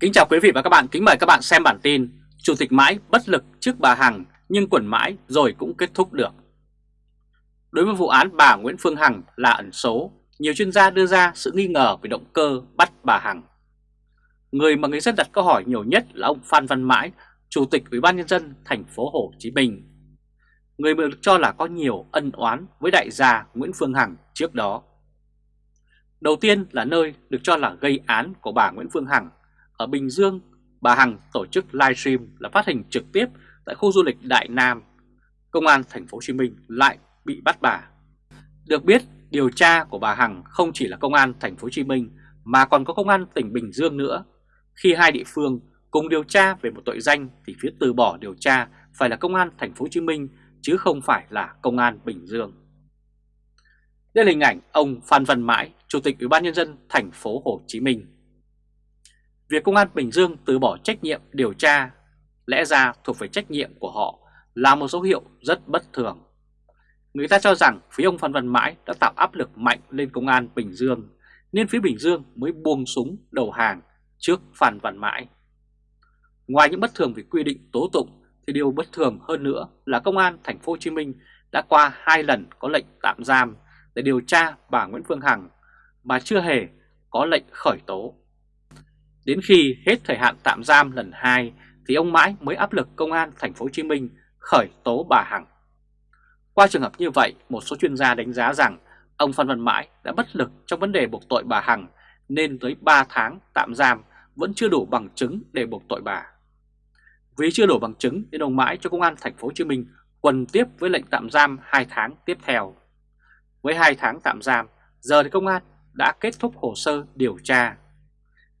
Kính chào quý vị và các bạn, kính mời các bạn xem bản tin Chủ tịch mãi bất lực trước bà Hằng nhưng quẩn mãi rồi cũng kết thúc được. Đối với vụ án bà Nguyễn Phương Hằng là ẩn số, nhiều chuyên gia đưa ra sự nghi ngờ về động cơ bắt bà Hằng. Người mà người dân đặt câu hỏi nhiều nhất là ông Phan Văn Mãi, Chủ tịch Ủy ban Nhân dân thành phố Hồ Chí Minh. Người được cho là có nhiều ân oán với đại gia Nguyễn Phương Hằng trước đó. Đầu tiên là nơi được cho là gây án của bà Nguyễn Phương Hằng ở Bình Dương, bà Hằng tổ chức livestream là phát hình trực tiếp tại khu du lịch Đại Nam. Công an thành phố Hồ Chí Minh lại bị bắt bà. Được biết, điều tra của bà Hằng không chỉ là công an thành phố Hồ Chí Minh mà còn có công an tỉnh Bình Dương nữa. Khi hai địa phương cùng điều tra về một tội danh thì phía từ bỏ điều tra phải là công an thành phố Hồ Chí Minh chứ không phải là công an Bình Dương. Đây là hình ảnh ông Phan Văn Mãi, Chủ tịch Ủy ban nhân dân thành phố Hồ Chí Minh. Việc Công an Bình Dương từ bỏ trách nhiệm điều tra, lẽ ra thuộc về trách nhiệm của họ, là một dấu hiệu rất bất thường. Người ta cho rằng phía ông Phan Văn Mãi đã tạo áp lực mạnh lên Công an Bình Dương, nên phía Bình Dương mới buông súng đầu hàng trước Phan Văn Mãi. Ngoài những bất thường về quy định tố tụng, thì điều bất thường hơn nữa là Công an thành phố Hồ Chí Minh đã qua hai lần có lệnh tạm giam để điều tra bà Nguyễn Phương Hằng, mà chưa hề có lệnh khởi tố. Đến khi hết thời hạn tạm giam lần 2 thì ông Mãi mới áp lực công an thành phố Hồ Chí Minh khởi tố bà Hằng. Qua trường hợp như vậy, một số chuyên gia đánh giá rằng ông Phan Văn Mãi đã bất lực trong vấn đề buộc tội bà Hằng nên tới 3 tháng tạm giam vẫn chưa đủ bằng chứng để buộc tội bà. Vì chưa đủ bằng chứng nên ông Mãi cho công an thành phố Hồ Chí Minh quần tiếp với lệnh tạm giam 2 tháng tiếp theo. Với 2 tháng tạm giam, giờ thì công an đã kết thúc hồ sơ điều tra.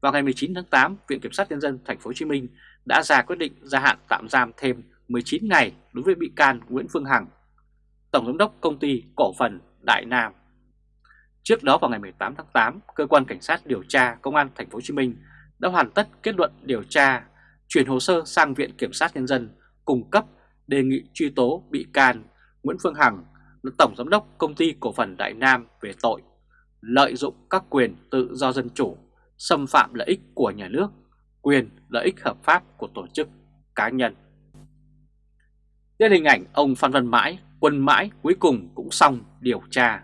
Vào ngày 19 tháng 8, Viện Kiểm sát Nhân dân Thành phố Hồ Chí Minh đã ra quyết định gia hạn tạm giam thêm 19 ngày đối với bị can Nguyễn Phương Hằng, Tổng giám đốc công ty cổ phần Đại Nam. Trước đó vào ngày 18 tháng 8, cơ quan cảnh sát điều tra công an Thành phố Hồ Chí Minh đã hoàn tất kết luận điều tra, chuyển hồ sơ sang Viện Kiểm sát Nhân dân cung cấp đề nghị truy tố bị can Nguyễn Phương Hằng là Tổng Giám đốc Công ty Cổ phần Đại Nam về tội lợi dụng các quyền tự do dân chủ, xâm phạm lợi ích của nhà nước, quyền lợi ích hợp pháp của tổ chức cá nhân. Đây là hình ảnh ông Phan Văn Mãi, quân mãi cuối cùng cũng xong điều tra.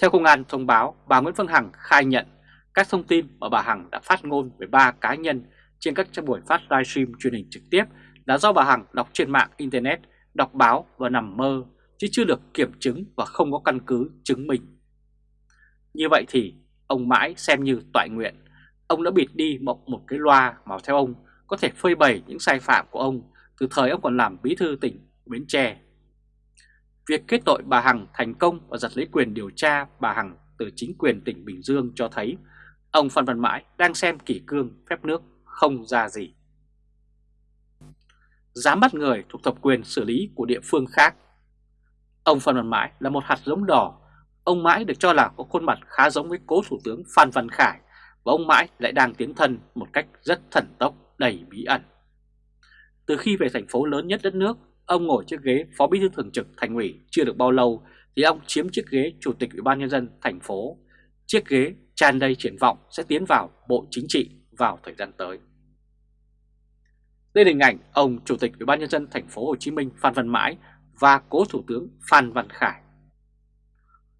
Theo công an thông báo, bà Nguyễn Phương Hằng khai nhận các thông tin mà bà Hằng đã phát ngôn về ba cá nhân trên các buổi phát livestream truyền hình trực tiếp là do bà Hằng đọc trên mạng Internet, đọc báo và nằm mơ chứ chưa được kiểm chứng và không có căn cứ chứng minh. Như vậy thì ông mãi xem như toại nguyện, ông đã bịt đi một, một cái loa mà theo ông có thể phơi bày những sai phạm của ông từ thời ông còn làm bí thư tỉnh Bến Tre. Việc kết tội bà Hằng thành công và giật lấy quyền điều tra bà Hằng từ chính quyền tỉnh Bình Dương cho thấy ông Phan Văn Mãi đang xem kỷ cương phép nước không ra gì. Dám bắt người thuộc thẩm quyền xử lý của địa phương khác Ông Phan Văn Mãi là một hạt giống đỏ. Ông Mãi được cho là có khuôn mặt khá giống với cố thủ tướng Phan Văn Khải và ông Mãi lại đang tiến thân một cách rất thần tốc đầy bí ẩn. Từ khi về thành phố lớn nhất đất nước, ông ngồi chiếc ghế phó bí thư thường trực thành ủy chưa được bao lâu thì ông chiếm chiếc ghế chủ tịch ủy ban nhân dân thành phố. Chiếc ghế tràn đầy triển vọng sẽ tiến vào Bộ Chính trị vào thời gian tới. Đây là hình ảnh ông chủ tịch ủy ban nhân dân thành phố Hồ Chí Minh Phan Văn Mãi và cố Thủ tướng Phan Văn Khải.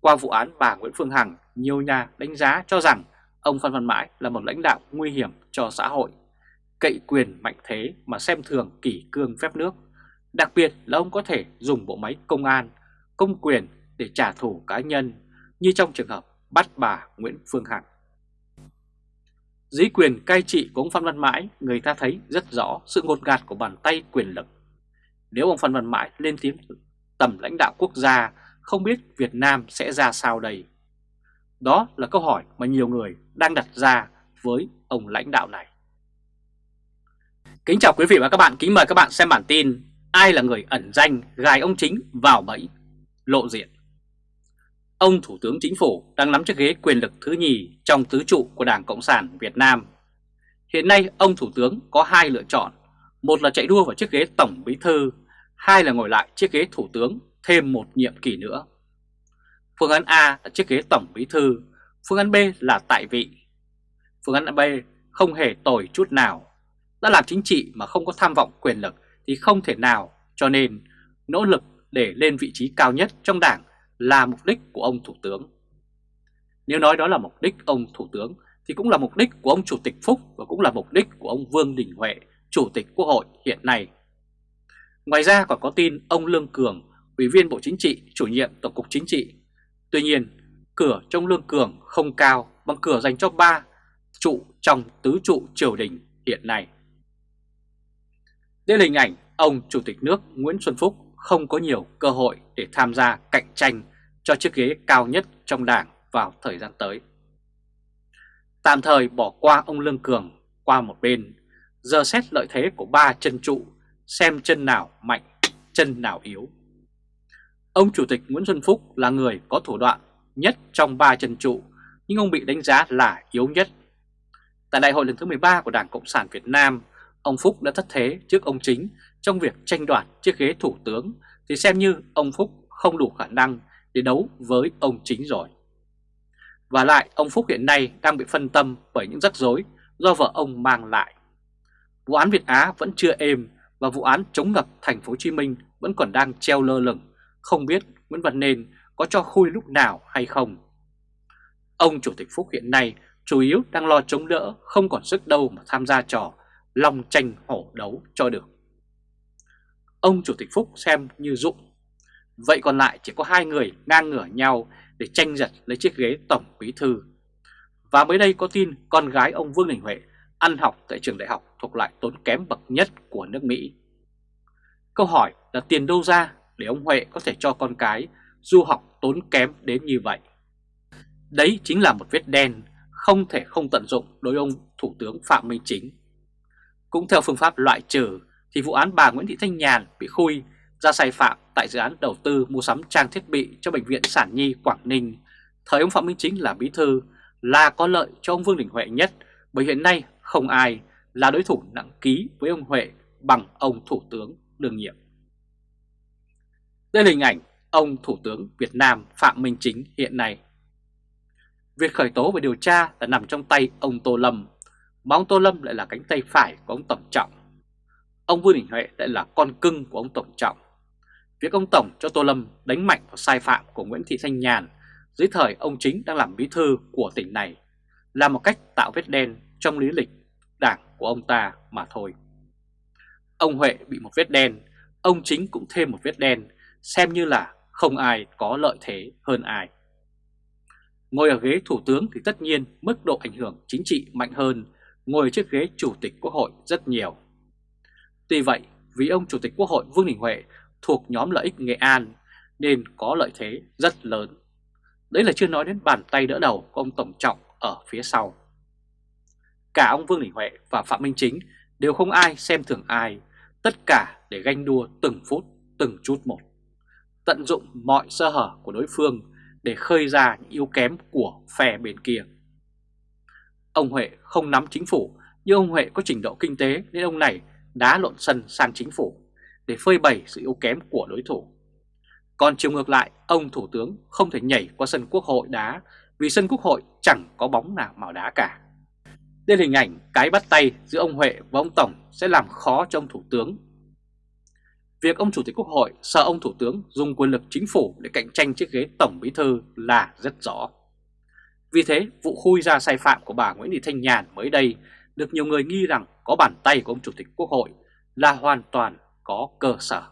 Qua vụ án bà Nguyễn Phương Hằng, nhiều nhà đánh giá cho rằng ông Phan Văn Mãi là một lãnh đạo nguy hiểm cho xã hội, cậy quyền mạnh thế mà xem thường kỷ cương phép nước. Đặc biệt là ông có thể dùng bộ máy công an, công quyền để trả thù cá nhân như trong trường hợp bắt bà Nguyễn Phương Hằng. Dưới quyền cai trị của ông Phan Văn Mãi, người ta thấy rất rõ sự ngột ngạt của bàn tay quyền lực nếu ông Phan Văn Mãi lên tiếng tầm lãnh đạo quốc gia, không biết Việt Nam sẽ ra sao đây? Đó là câu hỏi mà nhiều người đang đặt ra với ông lãnh đạo này. Kính chào quý vị và các bạn, kính mời các bạn xem bản tin Ai là người ẩn danh gài ông chính vào bẫy, lộ diện Ông Thủ tướng Chính phủ đang nắm chiếc ghế quyền lực thứ nhì trong tứ trụ của Đảng Cộng sản Việt Nam. Hiện nay ông Thủ tướng có hai lựa chọn, một là chạy đua vào chiếc ghế Tổng Bí Thư hai là ngồi lại chiếc ghế thủ tướng thêm một nhiệm kỳ nữa. Phương án A là chiếc ghế tổng bí thư, phương án B là tại vị. Phương án B không hề tồi chút nào. Đã làm chính trị mà không có tham vọng quyền lực thì không thể nào, cho nên nỗ lực để lên vị trí cao nhất trong đảng là mục đích của ông Thủ tướng. Nếu nói đó là mục đích ông Thủ tướng thì cũng là mục đích của ông Chủ tịch Phúc và cũng là mục đích của ông Vương Đình Huệ, Chủ tịch Quốc hội hiện nay. Ngoài ra còn có tin ông Lương Cường, Ủy viên Bộ Chính trị, chủ nhiệm Tổng cục Chính trị. Tuy nhiên, cửa trong Lương Cường không cao bằng cửa dành cho ba trụ trong tứ trụ triều đình hiện nay. Đây là hình ảnh ông Chủ tịch nước Nguyễn Xuân Phúc không có nhiều cơ hội để tham gia cạnh tranh cho chiếc ghế cao nhất trong đảng vào thời gian tới. Tạm thời bỏ qua ông Lương Cường qua một bên, giờ xét lợi thế của ba chân trụ, xem chân nào mạnh, chân nào yếu. Ông Chủ tịch Nguyễn Xuân Phúc là người có thủ đoạn nhất trong ba chân trụ, nhưng ông bị đánh giá là yếu nhất. Tại đại hội lần thứ 13 của Đảng Cộng sản Việt Nam, ông Phúc đã thất thế trước ông Chính trong việc tranh đoạt chiếc ghế thủ tướng thì xem như ông Phúc không đủ khả năng để đấu với ông Chính rồi. Và lại ông Phúc hiện nay đang bị phân tâm bởi những rắc rối do vợ ông mang lại. Vụ án Việt Á vẫn chưa êm và vụ án chống ngập thành phố Hồ Chí Minh vẫn còn đang treo lơ lửng, không biết Nguyễn Văn Nên có cho khui lúc nào hay không. Ông Chủ tịch Phúc hiện nay chủ yếu đang lo chống đỡ, không còn sức đâu mà tham gia trò lòng tranh hổ đấu cho được. Ông Chủ tịch Phúc xem như dụng. Vậy còn lại chỉ có hai người ngang ngửa nhau để tranh giật lấy chiếc ghế tổng bí thư. Và mới đây có tin con gái ông Vương Đình Huệ ăn học tại trường đại học thuộc loại tốn kém bậc nhất của nước Mỹ. Câu hỏi là tiền đâu ra để ông Huệ có thể cho con cái du học tốn kém đến như vậy? Đấy chính là một vết đen không thể không tận dụng đối ông Thủ tướng Phạm Minh Chính. Cũng theo phương pháp loại trừ thì vụ án bà Nguyễn Thị Thanh Nhàn bị khui ra sai phạm tại dự án đầu tư mua sắm trang thiết bị cho Bệnh viện Sản Nhi Quảng Ninh. Thời ông Phạm Minh Chính là bí thư, là có lợi cho ông Vương Đình Huệ nhất, bởi hiện nay không ai là đối thủ nặng ký với ông Huệ bằng ông Thủ tướng đương nhiệm. Đây là hình ảnh ông Thủ tướng Việt Nam Phạm Minh Chính hiện nay. Việc khởi tố và điều tra đã nằm trong tay ông Tô Lâm, mà ông Tô Lâm lại là cánh tay phải của ông Tổng Trọng. Ông Vương Đình Huệ lại là con cưng của ông Tổng Trọng. Việc ông Tổng cho Tô Lâm đánh mạnh vào sai phạm của Nguyễn Thị Thanh Nhàn dưới thời ông chính đang làm bí thư của tỉnh này là một cách tạo vết đen trong lý lịch đảng của ông ta mà thôi. Ông Huệ bị một vết đen, ông chính cũng thêm một vết đen, xem như là không ai có lợi thế hơn ai. Ngồi ở ghế thủ tướng thì tất nhiên mức độ ảnh hưởng chính trị mạnh hơn ngồi trước ghế chủ tịch quốc hội rất nhiều. Tuy vậy, vì ông chủ tịch quốc hội Vương Đình Huệ thuộc nhóm lợi ích Nghệ An nên có lợi thế rất lớn. Đấy là chưa nói đến bàn tay đỡ đầu của ông Tổng Trọng ở phía sau. Cả ông Vương Đình Huệ và Phạm Minh Chính đều không ai xem thường ai, tất cả để ganh đua từng phút, từng chút một. Tận dụng mọi sơ hở của đối phương để khơi ra những yếu kém của phe bên kia. Ông Huệ không nắm chính phủ, nhưng ông Huệ có trình độ kinh tế nên ông này đá lộn sân sang chính phủ để phơi bày sự yếu kém của đối thủ. Còn chiều ngược lại, ông Thủ tướng không thể nhảy qua sân quốc hội đá vì sân quốc hội chẳng có bóng nào màu đá cả. Đây là hình ảnh cái bắt tay giữa ông Huệ và ông Tổng sẽ làm khó cho ông Thủ tướng. Việc ông Chủ tịch Quốc hội sợ ông Thủ tướng dùng quyền lực chính phủ để cạnh tranh chiếc ghế Tổng Bí Thư là rất rõ. Vì thế, vụ khui ra sai phạm của bà Nguyễn Thị Thanh Nhàn mới đây được nhiều người nghi rằng có bàn tay của ông Chủ tịch Quốc hội là hoàn toàn có cơ sở.